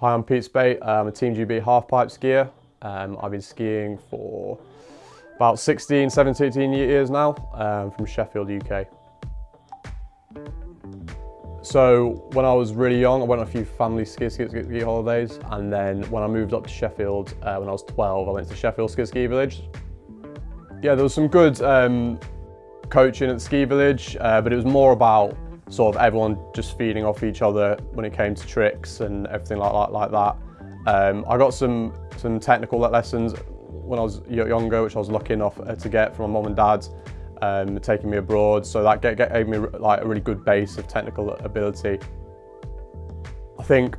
Hi, I'm Pete Speight. I'm a Team GB halfpipe skier. Um, I've been skiing for about 16, 17, 18 years now um, from Sheffield, UK. So when I was really young, I went on a few family ski, ski, ski, ski holidays and then when I moved up to Sheffield uh, when I was 12, I went to Sheffield Ski Ski Village. Yeah, there was some good um, coaching at ski village, uh, but it was more about sort of everyone just feeding off each other when it came to tricks and everything like, like, like that. Um, I got some, some technical lessons when I was younger, which I was lucky enough uh, to get from my mum and dad, um, taking me abroad. So that gave me like a really good base of technical ability. I think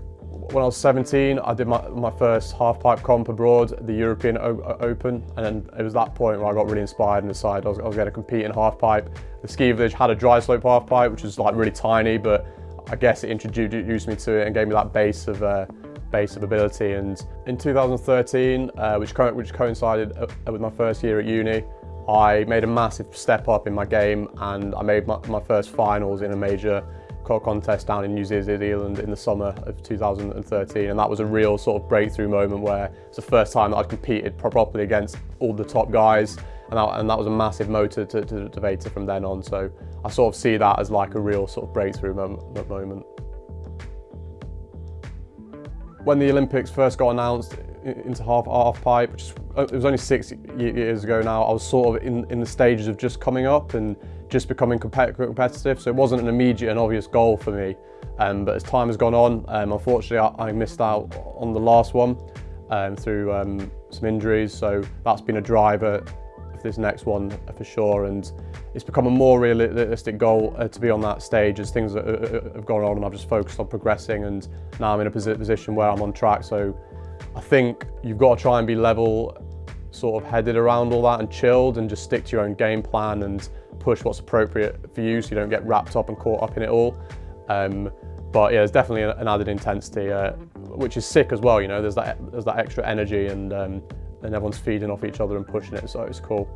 when I was 17, I did my, my first half-pipe comp abroad, the European o Open, and it was that point where I got really inspired and decided I was, I was going to compete in half-pipe. The ski village had a dry slope half-pipe, which was like really tiny, but I guess it introduced me to it and gave me that base of uh, base of ability. And in 2013, uh, which, co which coincided uh, with my first year at uni, I made a massive step up in my game and I made my, my first finals in a major contest down in New Zealand in the summer of 2013 and that was a real sort of breakthrough moment where it's the first time that I'd competed properly against all the top guys and that, and that was a massive motor to, to, to Veta from then on so I sort of see that as like a real sort of breakthrough moment. moment. When the Olympics first got announced into half, half pipe, which uh, it was only six years ago now, I was sort of in, in the stages of just coming up and just becoming competitive. So it wasn't an immediate and obvious goal for me. Um, but as time has gone on, um, unfortunately I, I, missed out on the last one um, through um, some injuries. So that's been a driver for this next one for sure. And it's become a more realistic goal uh, to be on that stage as things have gone on and I've just focused on progressing and now I'm in a position where I'm on track. So I think you've got to try and be level sort of headed around all that and chilled and just stick to your own game plan and push what's appropriate for you so you don't get wrapped up and caught up in it all. Um, but yeah, there's definitely an added intensity, uh, which is sick as well, you know, there's that, there's that extra energy and, um, and everyone's feeding off each other and pushing it, so it's cool.